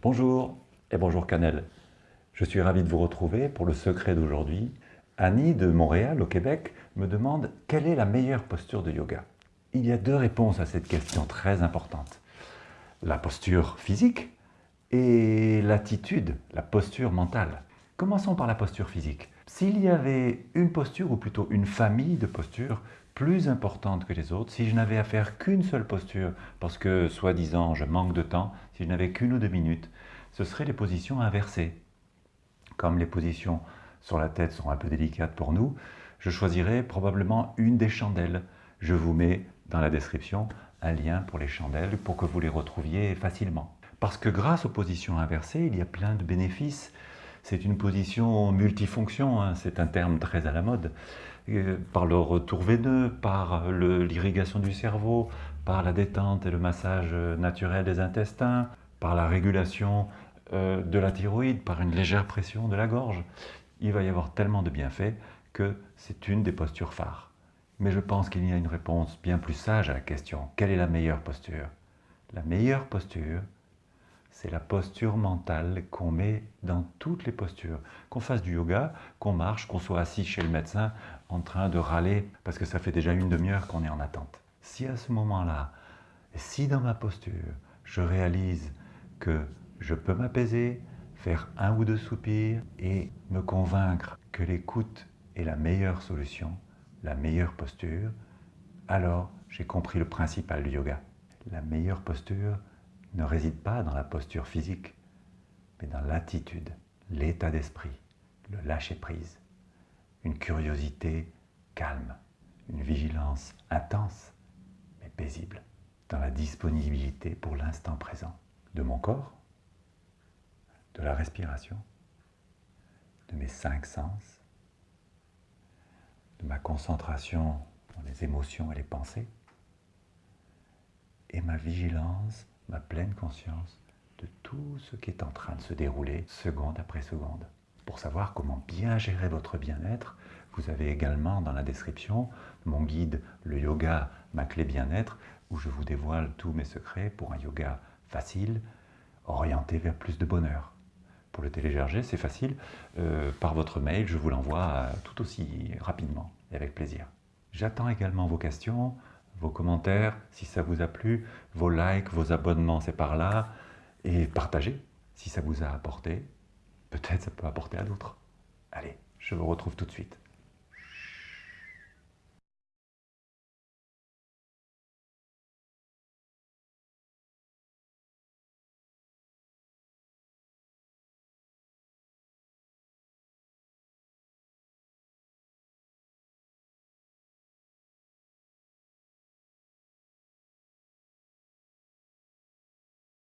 Bonjour et bonjour Canel. Je suis ravi de vous retrouver pour le secret d'aujourd'hui. Annie de Montréal au Québec me demande quelle est la meilleure posture de yoga. Il y a deux réponses à cette question très importante. La posture physique et l'attitude, la posture mentale. Commençons par la posture physique. S'il y avait une posture, ou plutôt une famille de postures, plus importante que les autres, si je n'avais à faire qu'une seule posture, parce que, soi-disant, je manque de temps, si je n'avais qu'une ou deux minutes, ce seraient les positions inversées. Comme les positions sur la tête sont un peu délicates pour nous, je choisirais probablement une des chandelles. Je vous mets dans la description un lien pour les chandelles pour que vous les retrouviez facilement. Parce que grâce aux positions inversées, il y a plein de bénéfices. C'est une position multifonction, hein, c'est un terme très à la mode. Euh, par le retour veineux, par l'irrigation du cerveau, par la détente et le massage naturel des intestins, par la régulation euh, de la thyroïde, par une légère pression de la gorge. Il va y avoir tellement de bienfaits que c'est une des postures phares. Mais je pense qu'il y a une réponse bien plus sage à la question. Quelle est la meilleure posture? La meilleure posture, c'est la posture mentale qu'on met dans toutes les postures. Qu'on fasse du yoga, qu'on marche, qu'on soit assis chez le médecin en train de râler parce que ça fait déjà une demi-heure qu'on est en attente. Si à ce moment-là, si dans ma posture, je réalise que je peux m'apaiser, faire un ou deux soupirs et me convaincre que l'écoute est la meilleure solution, la meilleure posture, alors j'ai compris le principal du yoga. La meilleure posture, ne réside pas dans la posture physique, mais dans l'attitude, l'état d'esprit, le lâcher-prise, une curiosité calme, une vigilance intense, mais paisible, dans la disponibilité pour l'instant présent de mon corps, de la respiration, de mes cinq sens, de ma concentration dans les émotions et les pensées, et ma vigilance ma pleine conscience de tout ce qui est en train de se dérouler seconde après seconde. Pour savoir comment bien gérer votre bien-être, vous avez également dans la description mon guide Le yoga, ma clé bien-être, où je vous dévoile tous mes secrets pour un yoga facile, orienté vers plus de bonheur. Pour le télécharger, c'est facile. Euh, par votre mail, je vous l'envoie tout aussi rapidement et avec plaisir. J'attends également vos questions vos commentaires, si ça vous a plu, vos likes, vos abonnements, c'est par là, et partagez si ça vous a apporté. Peut-être ça peut apporter à d'autres. Allez, je vous retrouve tout de suite.